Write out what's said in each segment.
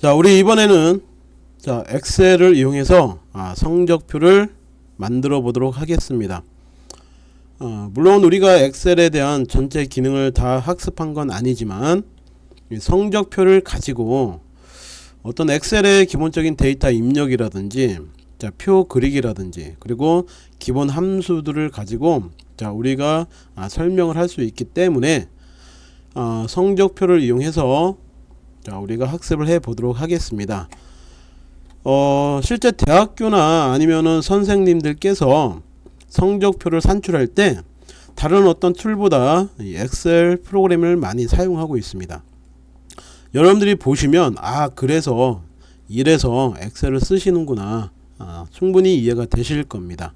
자 우리 이번에는 자 엑셀을 이용해서 아, 성적표를 만들어 보도록 하겠습니다. 어, 물론 우리가 엑셀에 대한 전체 기능을 다 학습한 건 아니지만 성적표를 가지고 어떤 엑셀의 기본적인 데이터 입력이라든지 자, 표 그리기라든지 그리고 기본 함수들을 가지고 자 우리가 아, 설명을 할 수 있기 때문에 어, 성적표를 이용해서 자 우리가 학습을 해 보도록 하겠습니다. 어 실제 대학교나 아니면은 선생님들께서 성적표를 산출할 때 다른 어떤 툴보다 엑셀 프로그램을 많이 사용하고 있습니다. 여러분들이 보시면 아 그래서 이래서 엑셀을 쓰시는구나. 아, 충분히 이해가 되실 겁니다.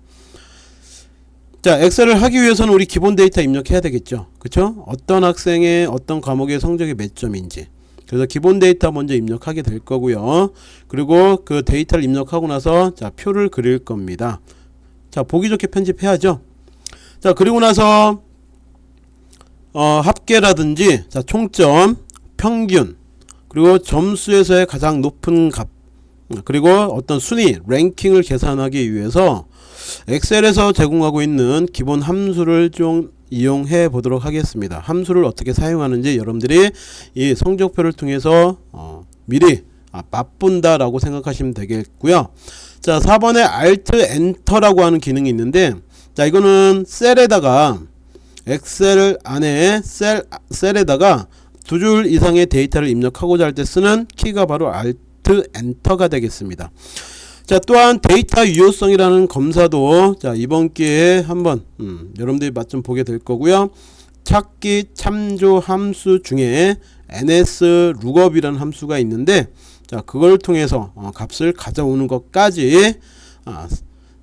자 엑셀을 하기 위해서는 우리 기본 데이터 입력해야 되겠죠? 그쵸? 어떤 학생의 어떤 과목의 성적이 몇 점인지 그래서 기본 데이터 먼저 입력하게 될 거고요. 그리고 그 데이터를 입력하고 나서 자 표를 그릴 겁니다. 자 보기 좋게 편집해야죠. 자 그리고 나서 어, 합계라든지 자 총점 평균 그리고 점수에서의 가장 높은 값 그리고 어떤 순위 랭킹을 계산하기 위해서 엑셀에서 제공하고 있는 기본 함수를 좀 이용해 보도록 하겠습니다. 함수를 어떻게 사용하는지 여러분들이 이 성적표를 통해서 어, 미리 아, 맛본다 라고 생각하시면 되겠고요. 자 4번에 Alt Enter라고 하는 기능이 있는데 자 이거는 셀에다가 엑셀 안에 셀, 셀에다가 두 줄 이상의 데이터를 입력하고자 할 때 쓰는 키가 바로 Alt Enter가 되겠습니다 자 또한 데이터 유효성이라는 검사도 자 이번 기회에 한번 음, 여러분들이 맛 좀 보게 될 거고요. 찾기 참조 함수 중에 ns lookup이라는 함수가 있는데 자 그걸 통해서 어, 값을 가져오는 것까지 아,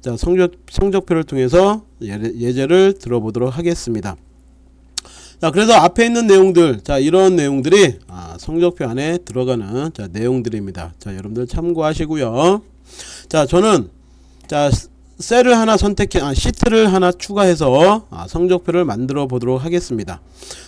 자 성적, 성적표를 통해서 예제, 를 들어보도록 하겠습니다. 자 그래서 앞에 있는 내용들 자 이런 내용들이 아, 성적표 안에 들어가는 자 내용들입니다. 자 여러분들 참고하시고요 자 저는 자 셀을 하나 선택해 아, 시트를 하나 추가해서 아, 성적표를 만들어 보도록 하겠습니다.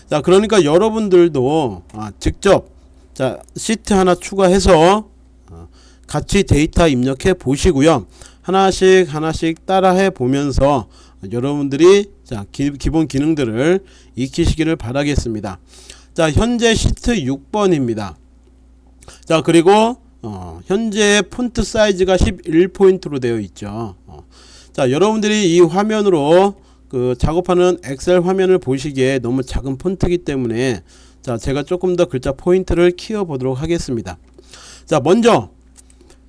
자 그러니까 여러분들도 아, 직접 자 시트 하나 추가해서 어, 같이 데이터 입력해 보시고요. 하나씩 하나씩 따라해 보면서 여러분들이 자 기, 본 기능들을 익히시기를 바라겠습니다. 자 현재 시트 6번입니다. 자 그리고 어, 현재 폰트 사이즈가 11포인트로 되어 있죠 어. 자 여러분들이 이 화면으로 그 작업하는 엑셀 화면을 보시기에 너무 작은 폰트이기 때문에 자 제가 조금 더 글자 포인트를 키워 보도록 하겠습니다 자 먼저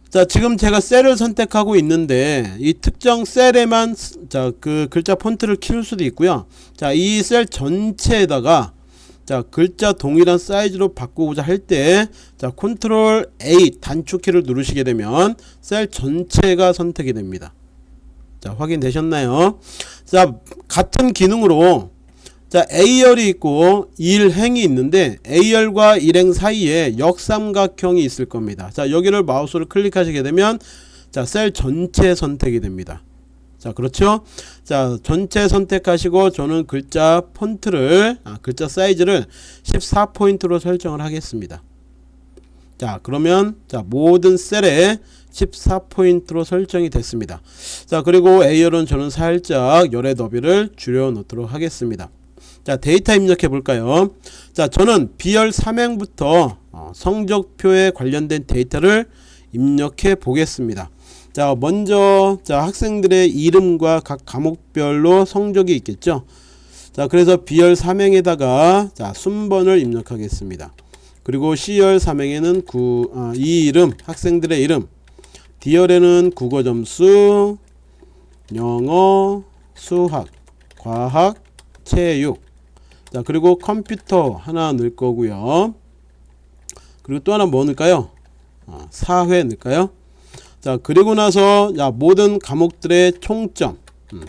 자 지금 제가 셀을 선택하고 있는데 이 특정 셀에만 자 그 글자 폰트를 키울 수도 있고요 자 이 셀 전체에다가 자 글자 동일한 사이즈로 바꾸고자 할 때 자 컨트롤 A 단축키를 누르시게 되면 셀 전체가 선택이 됩니다. 자 확인되셨나요? 자 같은 기능으로 자 A열이 있고 1행이 있는데 A열과 1행 사이에 역삼각형이 있을 겁니다. 자 여기를 마우스로 클릭하시게 되면 자 셀 전체 선택이 됩니다 자 그렇죠? 자 전체 선택하시고 저는 글자 폰트를 아, 글자 사이즈를 14포인트로 설정을 하겠습니다. 자 그러면 자 모든 셀에 14포인트로 설정이 됐습니다. 자 그리고 A열은 저는 살짝 열의 너비를 줄여 놓도록 하겠습니다. 자 데이터 입력해 볼까요? 자 저는 B열 3행부터 어, 성적표에 관련된 데이터를 입력해 보겠습니다 자 먼저 자 학생들의 이름과 각 과목별로 성적이 있겠죠? 자 그래서 B열 3행에다가 자 순번을 입력하겠습니다. 그리고 C열 3행에는 구, 아, 이 이름 학생들의 이름. D열에는 국어 점수 영어 수학 과학 체육. 자 그리고 컴퓨터 하나 넣을 거고요. 그리고 또 하나 뭐 넣을까요? 아, 사회 넣을까요 자 그리고 나서 야, 모든 과목들의 총점. 음.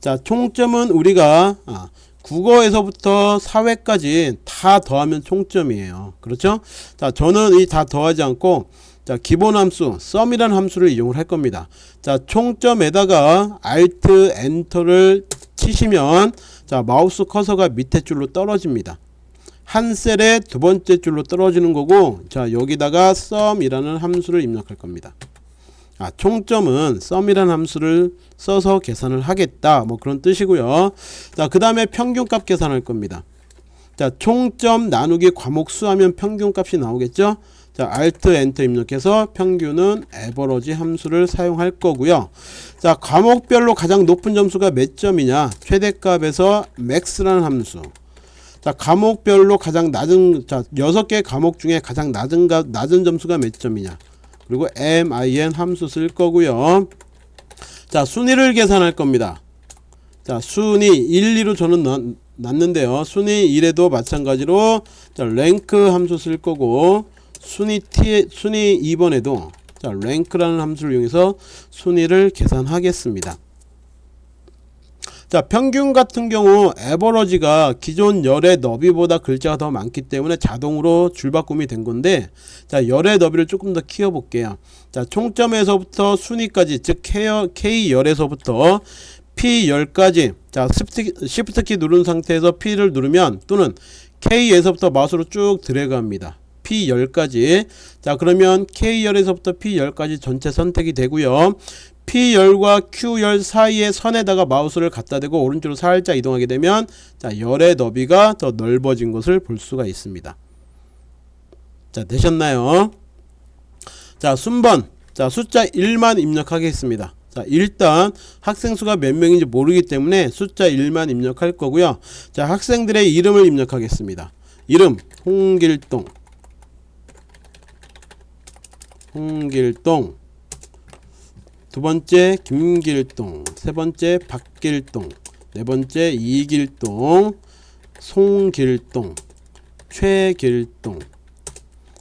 자 총점은 우리가 아, 국어에서부터 사회까지 다 더하면 총점이에요. 그렇죠? 자 저는 이 다 더하지 않고 자 기본 함수 썸이라는 함수를 이용을 할 겁니다. 자 총점에다가 alt 엔터를 치시면 자 마우스 커서가 밑에 줄로 떨어집니다. 한 셀의 두 번째 줄로 떨어지는 거고 자 여기다가 sum이라는 함수를 입력할 겁니다. 아, 총점은 sum이라는 함수를 써서 계산을 하겠다 뭐 그런 뜻이고요. 자그 다음에 평균값 계산할 겁니다. 자 총점 나누기 과목 수 하면 평균값이 나오겠죠. 자 Alt Enter 입력해서 평균은 에버러지 함수를 사용할 거고요. 자 과목별로 가장 높은 점수가 몇 점이냐 최대값에서 max라는 함수 자 과목별로 가장 낮은 자 6개 과목 중에 가장 낮은 가, 낮은 점수가 몇 점이냐 그리고 min 함수 쓸 거고요. 자 순위를 계산할 겁니다. 자 순위 1, 2로 저는 놨, 놨는데요. 순위 1에도 마찬가지로 자 랭크 함수 쓸 거고 순위 T 순위 2번에도 자 랭크라는 함수를 이용해서 순위를 계산하겠습니다 자 평균 같은 경우 에버러지가 기존 열의 너비보다 글자가 더 많기 때문에 자동으로 줄바꿈이 된 건데 자 열의 너비를 조금 더 키워 볼게요. 자 총점에서부터 순위까지 즉 K열에서부터 P10까지 자 시프트 키 누른 상태에서 P를 누르면 또는 K에서부터 마우스로 쭉 드래그 합니다. P10까지. 자 그러면 K열에서부터 P10까지 전체 선택이 되고요 P열과 Q열 사이의 선에다가 마우스를 갖다 대고 오른쪽으로 살짝 이동하게 되면 자 열의 너비가 더 넓어진 것을 볼 수가 있습니다. 자 되셨나요? 자 순번. 자 숫자 1만 입력하겠습니다. 자 일단 학생 수가 몇 명인지 모르기 때문에 숫자 1만 입력할 거고요. 자 학생들의 이름을 입력하겠습니다. 이름 홍길동. 홍길동 두 번째 김길동 세 번째 박길동 네 번째 이길동 송길동 최길동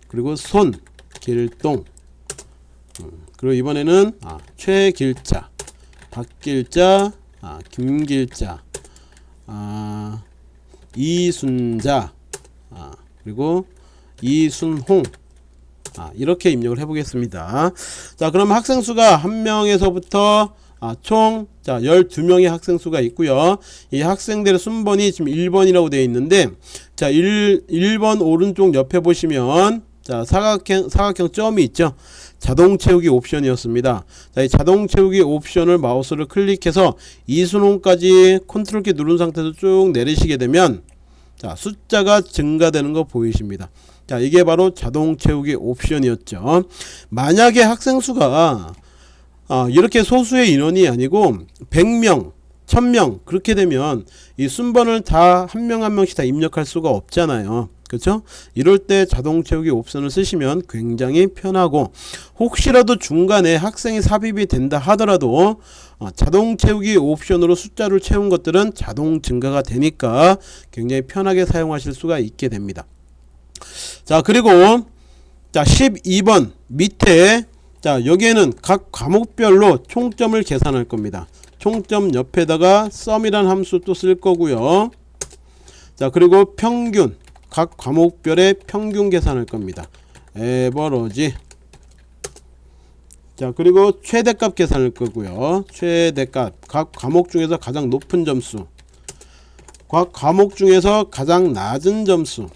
그리고 손길동. 음, 그리고 이번에는 아, 최길자 박길자 아, 김길자 아, 이순자 아, 그리고 이순홍 아, 이렇게 입력을 해 보겠습니다 자 그럼 학생 수가 한 명에서부터 아, 총 자, 12명의 학생 수가 있고요. 이 학생들의 순번이 지금 1번이라고 되어 있는데 자, 1 1번 오른쪽 옆에 보시면 자, 사각형 사각형 점이 있죠. 자동 채우기 옵션이었습니다. 자, 이 자동 채우기 옵션을 마우스를 클릭해서 이순홍까지 컨트롤 키 누른 상태에서 쭉 내리시게 되면 자, 숫자가 증가되는 거 보이십니다. 자 이게 바로 자동 채우기 옵션이었죠. 만약에 학생 수가 어, 이렇게 소수의 인원이 아니고 100명 1000명 그렇게 되면 이 순번을 다 한 명 한 명씩 다 입력할 수가 없잖아요. 그렇죠 이럴 때 자동 채우기 옵션을 쓰시면 굉장히 편하고 혹시라도 중간에 학생이 삽입이 된다 하더라도 어, 자동 채우기 옵션으로 숫자를 채운 것들은 자동 증가가 되니까 굉장히 편하게 사용하실 수가 있게 됩니다 자 그리고 자 12번 밑에 자 여기에는 각 과목별로 총점을 계산할 겁니다. 총점 옆에다가 sum이란 함수 또쓸 거고요. 자 그리고 평균 각 과목별의 평균 계산할 겁니다. 에버러지. 자 그리고 최대값 계산할 거고요. 최대값 각 과목 중에서 가장 높은 점수 각 과목 중에서 가장 낮은 점수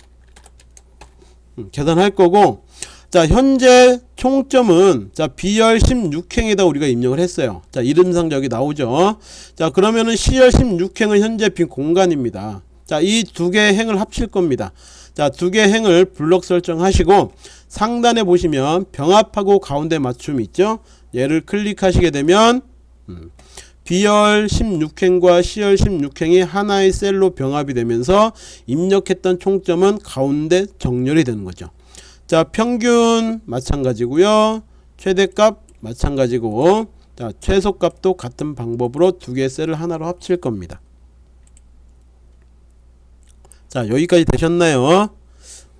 음, 계산할 거고. 자 현재 총점은 자 B열 16행에다 우리가 입력을 했어요. 자 이름상 저기 나오죠? 자 그러면은 C열 16행은 현재 빈 공간입니다. 자 이 두개 행을 합칠 겁니다. 자 두개 행을 블럭 설정하시고 상단에 보시면 병합하고 가운데 맞춤 있죠? 얘를 클릭하시게 되면 음, B열 16행과 C열 16행이 하나의 셀로 병합이 되면서 입력했던 총점은 가운데 정렬이 되는 거죠. 자 평균 마찬가지고요. 최대값 마찬가지고 자 최소값도 같은 방법으로 두개 셀을 하나로 합칠 겁니다. 자 여기까지 되셨나요?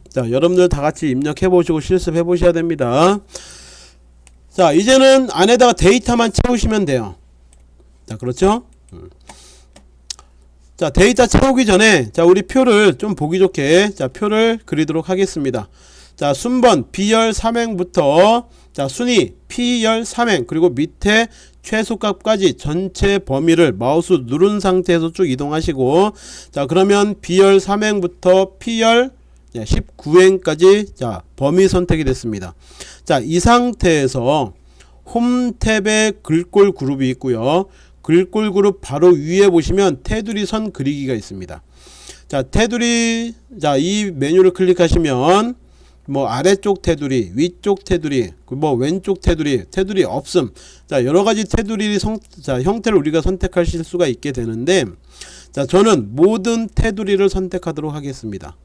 자 여러분들 다같이 입력해 보시고 실습해 보셔야 됩니다. 자 이제는 안에다가 데이터만 채우시면 돼요. 자 그렇죠 음. 자 데이터 채우기 전에 자 우리 표를 좀 보기 좋게 자 표를 그리도록 하겠습니다 자 순번 B열 3행부터 자 순위 P열 3행 그리고 밑에 최소값까지 전체 범위를 마우스 누른 상태에서 쭉 이동하시고 자 그러면 B열 3행부터 P열 19행까지 자 범위 선택이 됐습니다. 자 이 상태에서 홈 탭에 글꼴 그룹이 있고요. 글꼴 그룹 바로 위에 보시면 테두리 선 그리기가 있습니다. 자 테두리 자 이 메뉴를 클릭하시면 뭐 아래쪽 테두리 위쪽 테두리 뭐 왼쪽 테두리 테두리 없음. 자 여러 가지 테두리 성, 자 형태를 우리가 선택하실 수가 있게 되는데 자 저는 모든 테두리를 선택하도록 하겠습니다.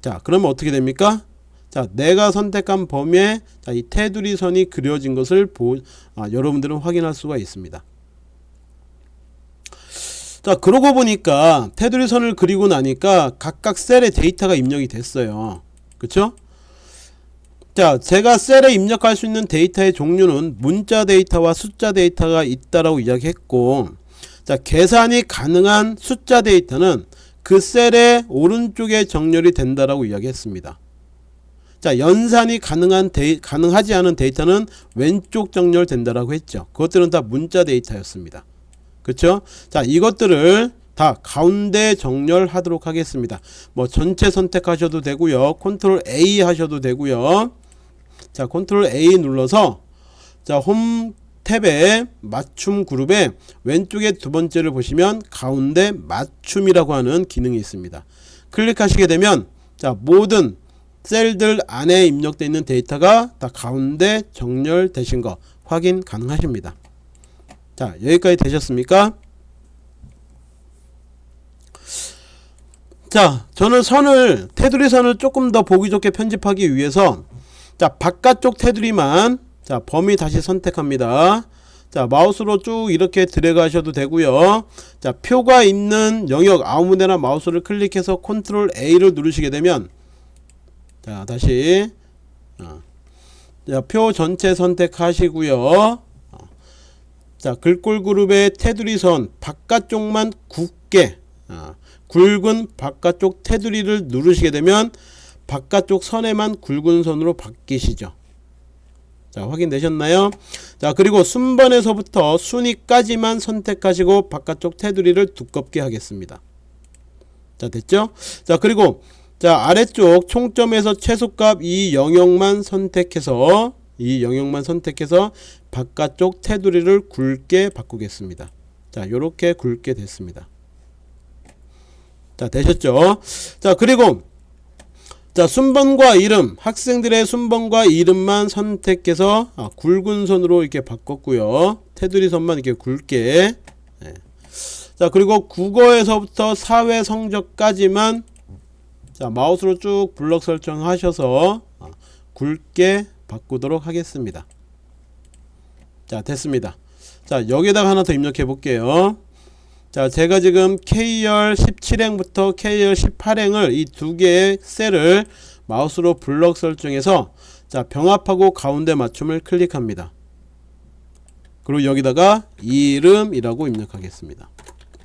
자 그러면 어떻게 됩니까? 자 내가 선택한 범위에 자, 이 테두리 선이 그려진 것을 보, 아, 여러분들은 확인할 수가 있습니다 자 그러고 보니까 테두리 선을 그리고 나니까 각각 셀에 데이터가 입력이 됐어요. 그쵸? 자 제가 셀에 입력할 수 있는 데이터의 종류는 문자 데이터와 숫자 데이터가 있다라고 이야기했고 자 계산이 가능한 숫자 데이터는 그 셀의 오른쪽에 정렬이 된다라고 이야기했습니다. 자 연산이 가능한 데이, 가능하지 않은 데이터는 왼쪽 정렬된다라고 했죠. 그것들은 다 문자 데이터였습니다 그쵸? 자 이것들을 다 가운데 정렬하도록 하겠습니다. 뭐 전체 선택하셔도 되고요. control A 하셔도 되고요. 자 control A 눌러서 자홈 탭에 맞춤 그룹에 왼쪽에 두 번째를 보시면 가운데 맞춤이라고 하는 기능이 있습니다. 클릭하시게 되면 자 모든 셀들 안에 입력되어 있는 데이터가 다 가운데 정렬되신 거 확인 가능하십니다 자 여기까지 되셨습니까 자 저는 선을 테두리 선을 조금 더 보기 좋게 편집하기 위해서 자 바깥쪽 테두리만 자 범위 다시 선택합니다 자 마우스로 쭉 이렇게 들어가셔도 되고요 자 표가 있는 영역 아무데나 마우스를 클릭해서 컨트롤 A를 누르시게 되면 자 다시 어. 자, 표 전체 선택하시고요 어. 자 글꼴 그룹의 테두리 선 바깥쪽만 굵게 어. 굵은 바깥쪽 테두리를 누르시게 되면 바깥쪽 선에만 굵은 선으로 바뀌시죠. 자 확인되셨나요? 자 그리고 순번에서부터 순위까지만 선택하시고 바깥쪽 테두리를 두껍게 하겠습니다. 자 됐죠? 자 그리고 자 아래쪽 총점에서 최소값 이 영역만 선택해서 이 영역만 선택해서 바깥쪽 테두리를 굵게 바꾸겠습니다. 자 요렇게 굵게 됐습니다. 자 되셨죠? 자 그리고 자 순번과 이름 학생들의 순번과 이름만 선택해서 아, 굵은 선으로 이렇게 바꿨고요. 테두리 선만 이렇게 굵게. 네. 자 그리고 국어에서부터 사회 성적까지만 자 마우스로 쭉 블럭 설정하셔서 아, 굵게 바꾸도록 하겠습니다 자 됐습니다. 자 여기다가 하나 더 입력해 볼게요. 자 제가 지금 K열 17행부터 K열 18행을 이 두 개의 셀을 마우스로 블럭 설정해서 자 병합하고 가운데 맞춤을 클릭합니다. 그리고 여기다가 이름이라고 입력하겠습니다.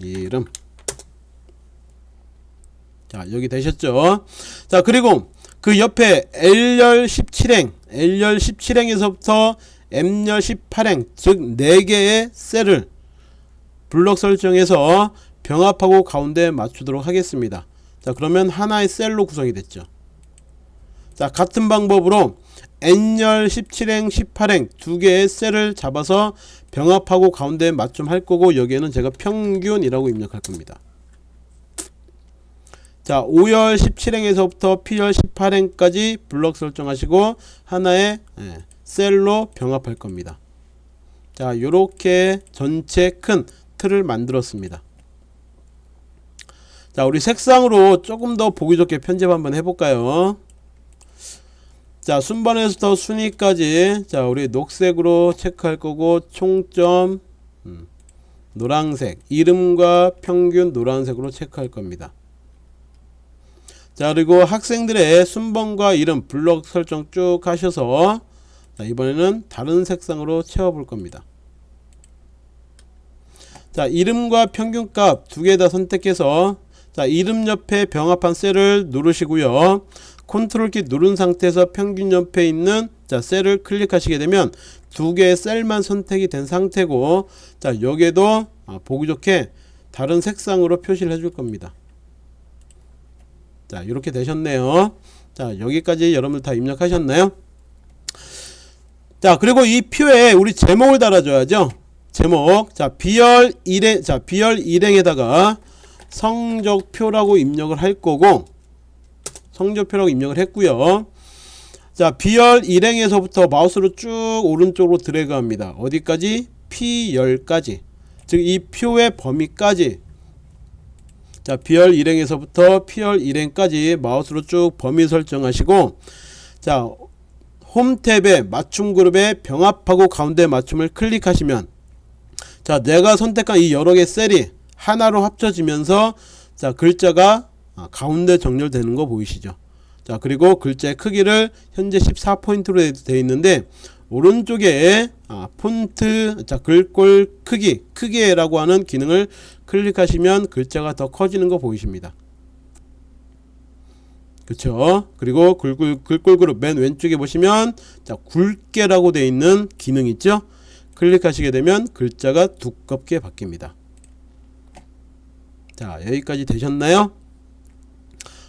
이름. 자 여기 되셨죠? 자 그리고 그 옆에 L열 17행 L열 17행에서부터 M열 18행 즉 4개의 셀을 블록 설정해서 병합하고 가운데 맞추도록 하겠습니다. 자 그러면 하나의 셀로 구성이 됐죠. 자 같은 방법으로 N열 17행 18행 두 개의 셀을 잡아서 병합하고 가운데 맞춤할 거고 여기에는 제가 평균이라고 입력할 겁니다. 자 5열 17행에서부터 P열 18행까지 블럭 설정하시고 하나의 예, 셀로 병합할 겁니다. 자 요렇게 전체 큰 틀을 만들었습니다. 자 우리 색상으로 조금 더 보기 좋게 편집 한번 해볼까요? 자 순번에서부터 순위까지 자 우리 녹색으로 체크할 거고 총점 음, 노란색 이름과 평균 노란색으로 체크할 겁니다. 자 그리고 학생들의 순번과 이름 블록 설정 쭉 하셔서 자 이번에는 다른 색상으로 채워볼 겁니다. 자 이름과 평균값 두 개 다 선택해서 자 이름 옆에 병합한 셀을 누르시고요. 컨트롤 키 누른 상태에서 평균 옆에 있는 자 셀을 클릭하시게 되면 두 개의 셀만 선택이 된 상태고 자 여기에도 아, 보기 좋게 다른 색상으로 표시를 해줄 겁니다. 자 이렇게 되셨네요. 자 여기까지 여러분들 다 입력하셨나요 자 그리고 이 표에 우리 제목을 달아줘야죠. 제목. 자 비열 일행 자 비열 일행에다가 성적표라고 입력을 할 거고 성적표라고 입력을 했고요. 자 비열 일행에서부터 마우스로 쭉 오른쪽으로 드래그 합니다. 어디까지? P10까지. 즉 이 표의 범위까지. 자 비열 일행에서부터 P열 일행까지 마우스로 쭉 범위 설정하시고 자 홈탭에 맞춤 그룹에 병합하고 가운데 맞춤을 클릭하시면 자 내가 선택한 이 여러 개 셀이 하나로 합쳐지면서 자 글자가 아, 가운데 정렬되는 거 보이시죠? 자 그리고 글자의 크기를 현재 14포인트로 되어 있는데 오른쪽에 아, 폰트 자 글꼴 크기 크기라고 하는 기능을 클릭하시면 글자가 더 커지는 거 보이십니다 그쵸? 그리고 글꼴, 글꼴 그룹 맨 왼쪽에 보시면 자 굵게라고 되어 있는 기능 있죠? 클릭하시게 되면 글자가 두껍게 바뀝니다. 자 여기까지 되셨나요?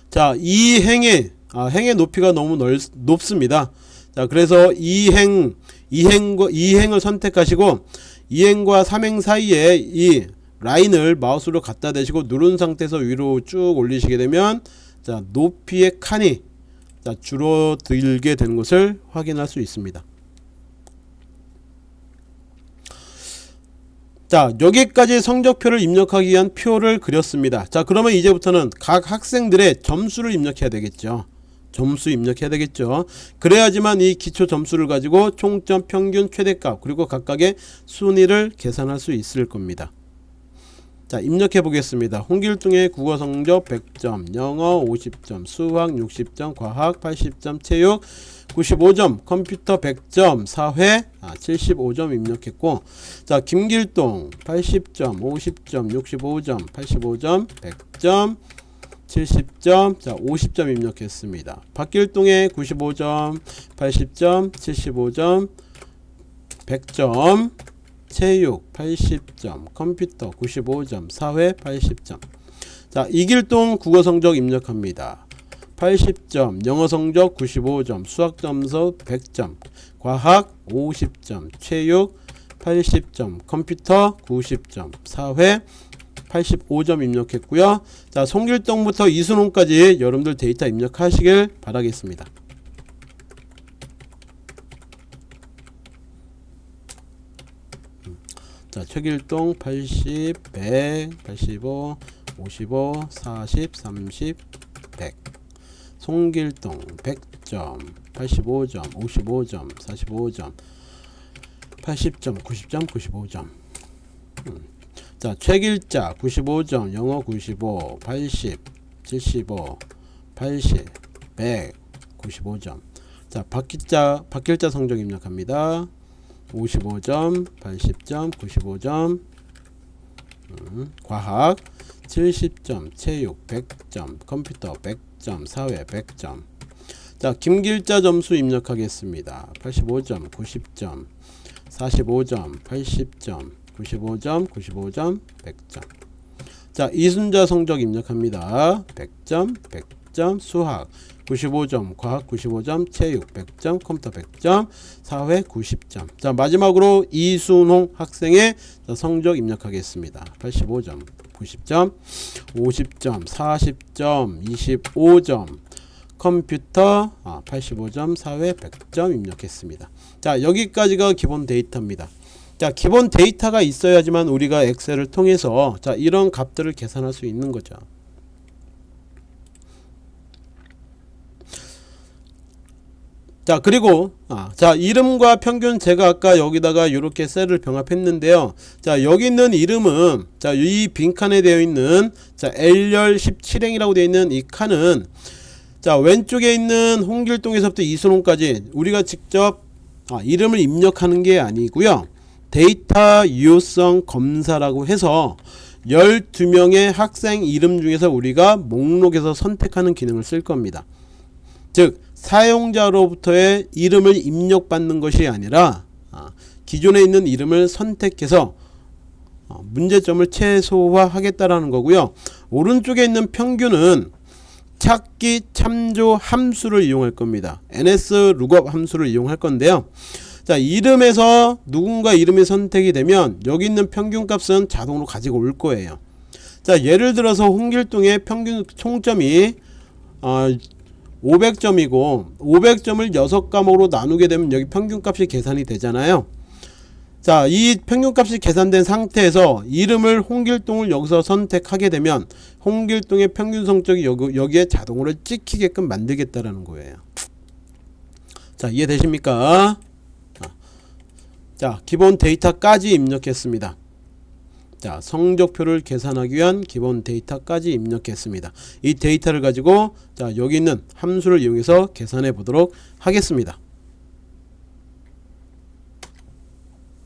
자 이 행의 아, 행의 높이가 너무 넓, 높습니다. 자 그래서 이 행 이행과 이행을 선택하시고 이행과 3행 사이에 이 라인을 마우스로 갖다 대시고 누른 상태에서 위로 쭉 올리시게 되면 자 높이의 칸이 자 줄어들게 되는 것을 확인할 수 있습니다. 자 여기까지 성적표를 입력하기 위한 표를 그렸습니다. 자 그러면 이제부터는 각 학생들의 점수를 입력해야 되겠죠. 점수 입력해야 되겠죠. 그래야지만 이 기초 점수를 가지고 총점 평균 최대값 그리고 각각의 순위를 계산할 수 있을 겁니다 자 입력해 보겠습니다. 홍길동의 국어 성적 100점 영어 50점 수학 60점 과학 80점 체육 95점 컴퓨터 100점 사회 아, 75점 입력했고 자 김길동 80점 50점 65점 85점 100점 70점 자 50점 입력했습니다. 박길동의 95점 80점 75점 100점 체육 80점 컴퓨터 95점 사회 80점. 자 이길동 국어 성적 입력합니다. 80점 영어 성적 95점 수학 점수 100점 과학 50점 체육 80점 컴퓨터 90점 사회 85점 입력했고요. 자 송길동부터 이순홍까지 여러분들 데이터 입력하시길 바라겠습니다 자 최길동 80 100 85 55 40 30 100 송길동 100점 85점 55점 45점 80점 90점 95점. 음. 자 최길자 95점 영어 95 80 75 80 100 95점. 자 박길자 박길자 성적 입력합니다 55점 80점 95점. 음, 과학 70점 체육 100점 컴퓨터 100점 사회 100점. 자 김길자 점수 입력하겠습니다. 85점 90점 45점 80점 95점 95점 100점. 자 이순자 성적 입력합니다. 100점 100점 수학 95점 과학 95점 체육 100점 컴퓨터 100점 사회 90점. 자 마지막으로 이순홍 학생의 성적 입력하겠습니다. 85점 90점 50점 40점 25점. 컴퓨터 아, 85점 사회 100점 입력했습니다. 자 여기까지가 기본 데이터입니다. 자 기본 데이터가 있어야지만 우리가 엑셀을 통해서 자 이런 값들을 계산할 수 있는 거죠 자 그리고 아, 자 이름과 평균 제가 아까 여기다가 이렇게 셀을 병합했는데요. 자 여기 있는 이름은 자 이 빈칸에 되어 있는 자 L열 17행이라고 되어 있는 이 칸은 자 왼쪽에 있는 홍길동에서부터 이순홍까지 우리가 직접 아, 이름을 입력하는 게 아니고요. 데이터 유효성 검사라고 해서 12명의 학생 이름 중에서 우리가 목록에서 선택하는 기능을 쓸 겁니다. 즉 사용자로부터의 이름을 입력받는 것이 아니라 아, 기존에 있는 이름을 선택해서 어, 문제점을 최소화하겠다라는 거고요. 오른쪽에 있는 평균은 찾기 참조 함수를 이용할 겁니다. ns lookup 함수를 이용할 건데요. 자 이름에서 누군가 이름이 선택이 되면 여기 있는 평균값은 자동으로 가지고 올 거예요. 자 예를 들어서 홍길동의 평균 총점이 어, 500점이고 500점을 6과목으로 나누게 되면 여기 평균값이 계산이 되잖아요. 자, 이 평균값이 계산된 상태에서 이름을 홍길동을 여기서 선택하게 되면 홍길동의 평균 성적이 여기, 여기에 자동으로 찍히게끔 만들겠다라는 거예요. 자, 이해되십니까? 자, 기본 데이터까지 입력했습니다. 자, 성적표를 계산하기 위한 기본 데이터까지 입력했습니다. 이 데이터를 가지고 자, 여기 있는 함수를 이용해서 계산해 보도록 하겠습니다.